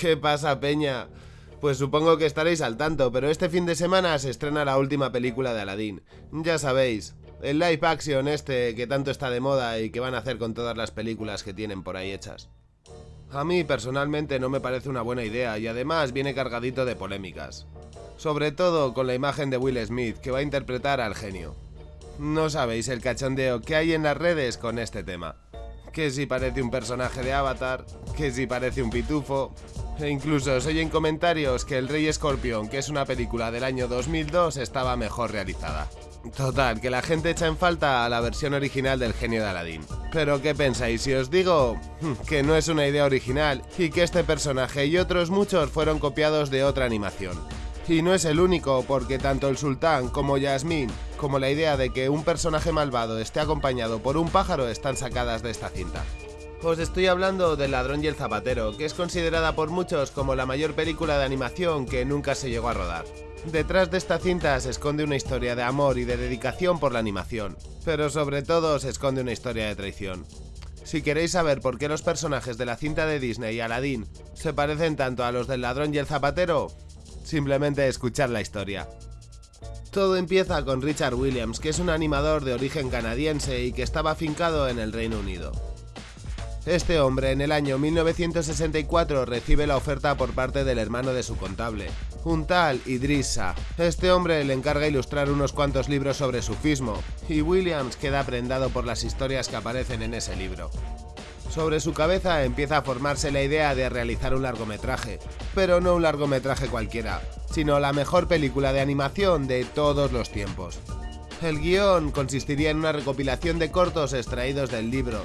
¿Qué pasa, Peña? Pues supongo que estaréis al tanto, pero este fin de semana se estrena la última película de Aladdin. Ya sabéis, el live action este que tanto está de moda y que van a hacer con todas las películas que tienen por ahí hechas. A mí personalmente no me parece una buena idea y además viene cargadito de polémicas. Sobre todo con la imagen de Will Smith que va a interpretar al genio. No sabéis el cachondeo que hay en las redes con este tema. Que si parece un personaje de Avatar, que si parece un pitufo, e incluso se oyen comentarios que El Rey Escorpión, que es una película del año 2002, estaba mejor realizada. Total, que la gente echa en falta a la versión original del genio de Aladdin. Pero ¿qué pensáis si os digo que no es una idea original y que este personaje y otros muchos fueron copiados de otra animación? Y no es el único, porque tanto el sultán como Yasmín, como la idea de que un personaje malvado esté acompañado por un pájaro están sacadas de esta cinta. Os estoy hablando del ladrón y el zapatero, que es considerada por muchos como la mayor película de animación que nunca se llegó a rodar. Detrás de esta cinta se esconde una historia de amor y de dedicación por la animación, pero sobre todo se esconde una historia de traición. Si queréis saber por qué los personajes de la cinta de Disney y Aladdin se parecen tanto a los del ladrón y el zapatero, simplemente escuchad la historia. Todo empieza con Richard Williams, que es un animador de origen canadiense y que estaba afincado en el Reino Unido. Este hombre en el año 1964 recibe la oferta por parte del hermano de su contable, un tal Idrissa. Este hombre le encarga ilustrar unos cuantos libros sobre sufismo, y Williams queda prendado por las historias que aparecen en ese libro. Sobre su cabeza empieza a formarse la idea de realizar un largometraje, pero no un largometraje cualquiera, sino la mejor película de animación de todos los tiempos. El guion consistiría en una recopilación de cortos extraídos del libro,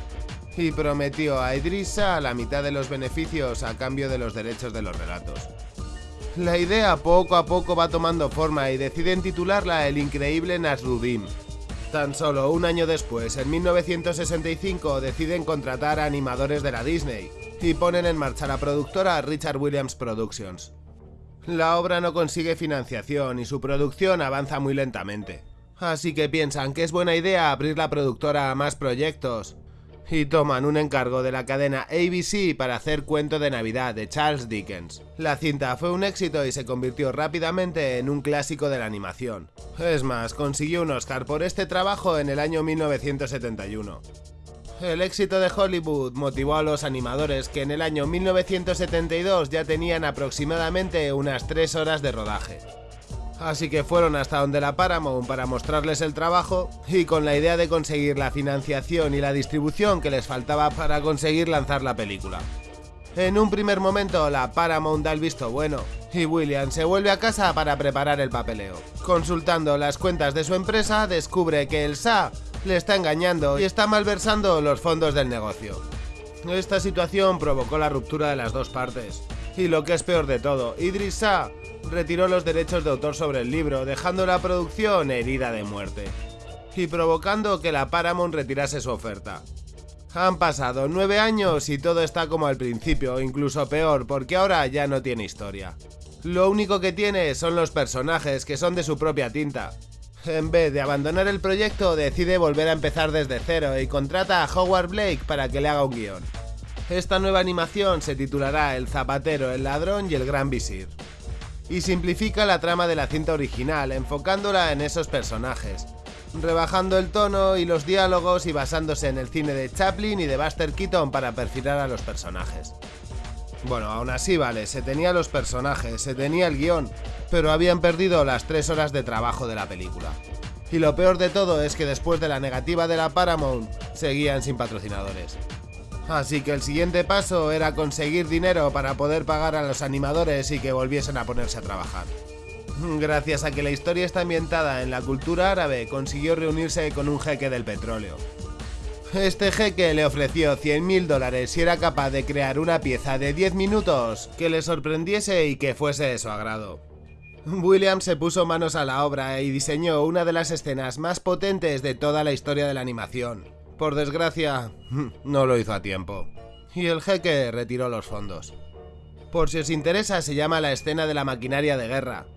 y prometió a Idrissa la mitad de los beneficios a cambio de los derechos de los relatos. La idea poco a poco va tomando forma y deciden titularla El increíble Nasruddin. Tan solo un año después, en 1965, deciden contratar a animadores de la Disney y ponen en marcha la productora Richard Williams Productions. La obra no consigue financiación y su producción avanza muy lentamente. Así que piensan que es buena idea abrir la productora a más proyectos y toman un encargo de la cadena ABC para hacer Cuento de Navidad de Charles Dickens. La cinta fue un éxito y se convirtió rápidamente en un clásico de la animación. Es más, consiguió un Oscar por este trabajo en el año 1971. El éxito de Hollywood motivó a los animadores que en el año 1972 ya tenían aproximadamente unas 3 horas de rodaje. Así que fueron hasta donde la Paramount para mostrarles el trabajo y con la idea de conseguir la financiación y la distribución que les faltaba para conseguir lanzar la película. En un primer momento la Paramount da el visto bueno y William se vuelve a casa para preparar el papeleo. Consultando las cuentas de su empresa descubre que el SA le está engañando y está malversando los fondos del negocio. Esta situación provocó la ruptura de las dos partes. Y lo que es peor de todo, Idris Sa retiró los derechos de autor sobre el libro, dejando la producción herida de muerte. Y provocando que la Paramount retirase su oferta. Han pasado nueve años y todo está como al principio, incluso peor, porque ahora ya no tiene historia. Lo único que tiene son los personajes, que son de su propia tinta. En vez de abandonar el proyecto, decide volver a empezar desde cero y contrata a Howard Blake para que le haga un guion. Esta nueva animación se titulará El zapatero, el ladrón y el gran visir. Y simplifica la trama de la cinta original, enfocándola en esos personajes, rebajando el tono y los diálogos y basándose en el cine de Chaplin y de Buster Keaton para perfilar a los personajes. Bueno, aún así vale, se tenía los personajes, se tenía el guion, pero habían perdido las tres horas de trabajo de la película. Y lo peor de todo es que después de la negativa de la Paramount, seguían sin patrocinadores. Así que el siguiente paso era conseguir dinero para poder pagar a los animadores y que volviesen a ponerse a trabajar. Gracias a que la historia está ambientada en la cultura árabe, consiguió reunirse con un jeque del petróleo, este jeque le ofreció 100.000 dólares si era capaz de crear una pieza de 10 minutos que le sorprendiese y que fuese de su agrado. Williams se puso manos a la obra y diseñó una de las escenas más potentes de toda la historia de la animación. Por desgracia, no lo hizo a tiempo. Y el jeque retiró los fondos. Por si os interesa, se llama la escena de la maquinaria de guerra.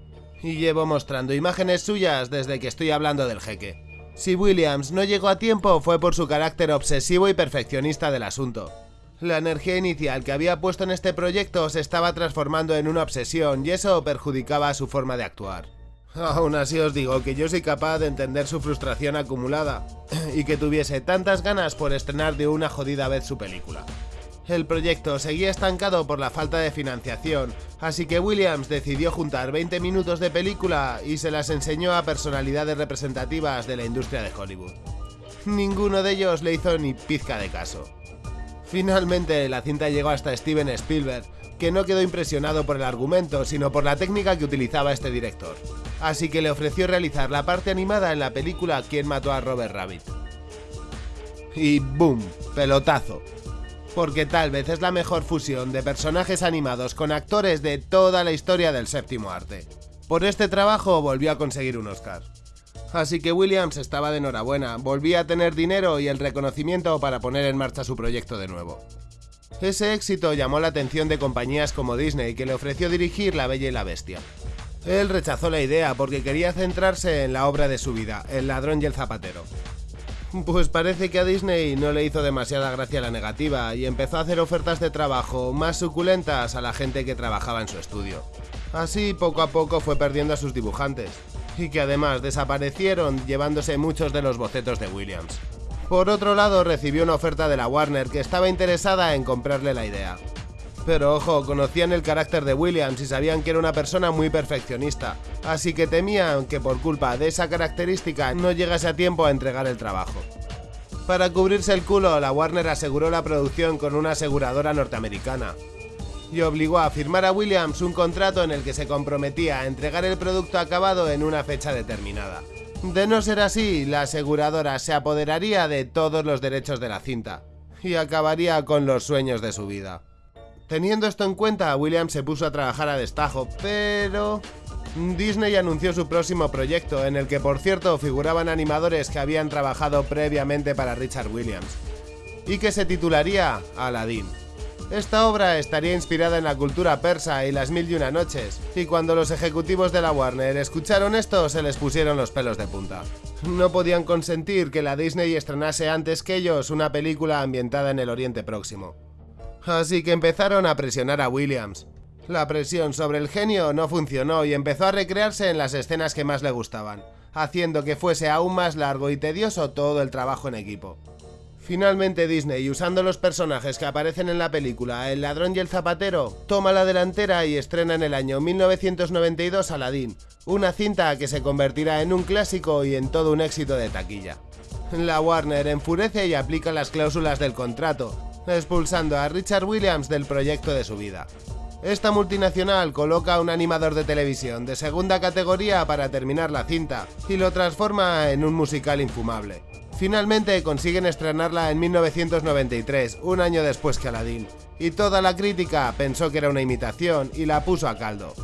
Y llevo mostrando imágenes suyas desde que estoy hablando del jeque. Si Williams no llegó a tiempo fue por su carácter obsesivo y perfeccionista del asunto. La energía inicial que había puesto en este proyecto se estaba transformando en una obsesión y eso perjudicaba su forma de actuar. Aún así os digo que yo soy capaz de entender su frustración acumulada y que tuviese tantas ganas por estrenar de una jodida vez su película. El proyecto seguía estancado por la falta de financiación, así que Williams decidió juntar 20 minutos de película y se las enseñó a personalidades representativas de la industria de Hollywood. Ninguno de ellos le hizo ni pizca de caso. Finalmente la cinta llegó hasta Steven Spielberg, que no quedó impresionado por el argumento, sino por la técnica que utilizaba este director. Así que le ofreció realizar la parte animada en la película Quién mató a Robert Rabbit. Y ¡boom! Pelotazo. Porque tal vez es la mejor fusión de personajes animados con actores de toda la historia del séptimo arte. Por este trabajo volvió a conseguir un Oscar. Así que Williams estaba de enhorabuena, volvía a tener dinero y el reconocimiento para poner en marcha su proyecto de nuevo. Ese éxito llamó la atención de compañías como Disney, que le ofreció dirigir La Bella y la Bestia. Él rechazó la idea porque quería centrarse en la obra de su vida, El ladrón y el zapatero. Pues parece que a Disney no le hizo demasiada gracia la negativa y empezó a hacer ofertas de trabajo más suculentas a la gente que trabajaba en su estudio. Así poco a poco fue perdiendo a sus dibujantes y que además desaparecieron llevándose muchos de los bocetos de Williams. Por otro lado, recibió una oferta de la Warner que estaba interesada en comprarle la idea. Pero ojo, conocían el carácter de Williams y sabían que era una persona muy perfeccionista, así que temían que por culpa de esa característica no llegase a tiempo a entregar el trabajo. Para cubrirse el culo, la Warner aseguró la producción con una aseguradora norteamericana, y obligó a firmar a Williams un contrato en el que se comprometía a entregar el producto acabado en una fecha determinada. De no ser así, la aseguradora se apoderaría de todos los derechos de la cinta y acabaría con los sueños de su vida. Teniendo esto en cuenta, Williams se puso a trabajar a destajo, pero... Disney anunció su próximo proyecto, en el que por cierto figuraban animadores que habían trabajado previamente para Richard Williams, y que se titularía Aladdin. Esta obra estaría inspirada en la cultura persa y las mil y una noches, y cuando los ejecutivos de la Warner escucharon esto se les pusieron los pelos de punta. No podían consentir que la Disney estrenase antes que ellos una película ambientada en el Oriente Próximo. Así que empezaron a presionar a Williams. La presión sobre el genio no funcionó y empezó a recrearse en las escenas que más le gustaban, haciendo que fuese aún más largo y tedioso todo el trabajo en equipo. Finalmente Disney, usando los personajes que aparecen en la película El ladrón y el zapatero, toma la delantera y estrena en el año 1992 Aladdin, una cinta que se convertirá en un clásico y en todo un éxito de taquilla. La Warner enfurece y aplica las cláusulas del contrato, expulsando a Richard Williams del proyecto de su vida. Esta multinacional coloca a un animador de televisión de segunda categoría para terminar la cinta y lo transforma en un musical infumable. Finalmente consiguen estrenarla en 1993, un año después que Aladdin, y toda la crítica pensó que era una imitación y la puso a caldo.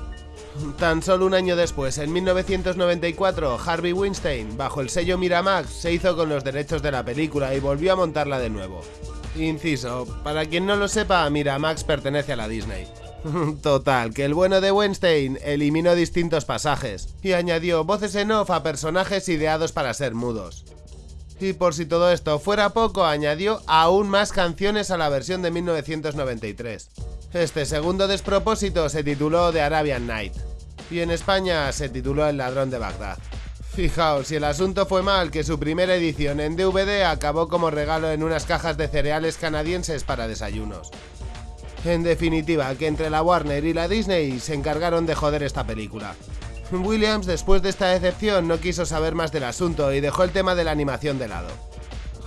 Tan solo un año después, en 1994, Harvey Weinstein, bajo el sello Miramax, se hizo con los derechos de la película y volvió a montarla de nuevo. Inciso, para quien no lo sepa, Miramax pertenece a la Disney. Total, que el bueno de Weinstein eliminó distintos pasajes y añadió voces en off a personajes ideados para ser mudos. Y por si todo esto fuera poco, añadió aún más canciones a la versión de 1993. Este segundo despropósito se tituló The Arabian Night, y en España se tituló El ladrón de Bagdad. Fijaos, si el asunto fue mal, que su primera edición en DVD acabó como regalo en unas cajas de cereales canadienses para desayunos. En definitiva, que entre la Warner y la Disney se encargaron de joder esta película. Williams, después de esta decepción, no quiso saber más del asunto y dejó el tema de la animación de lado.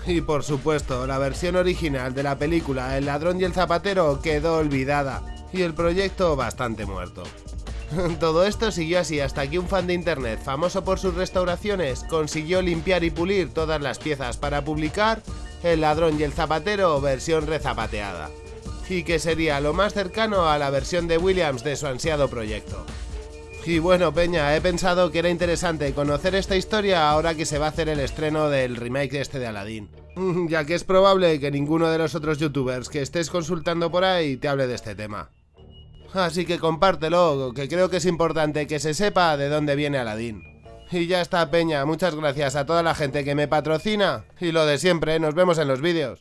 Y por supuesto, la versión original de la película El ladrón y el zapatero quedó olvidada y el proyecto bastante muerto. Todo esto siguió así hasta que un fan de internet famoso por sus restauraciones consiguió limpiar y pulir todas las piezas para publicar El ladrón y el zapatero versión rezapateada, y que sería lo más cercano a la versión de Williams de su ansiado proyecto. Y bueno, Peña, he pensado que era interesante conocer esta historia ahora que se va a hacer el estreno del remake este de Aladdin. Ya que es probable que ninguno de los otros youtubers que estés consultando por ahí te hable de este tema. Así que compártelo, que creo que es importante que se sepa de dónde viene Aladdin. Y ya está, Peña, muchas gracias a toda la gente que me patrocina. Y lo de siempre, nos vemos en los vídeos.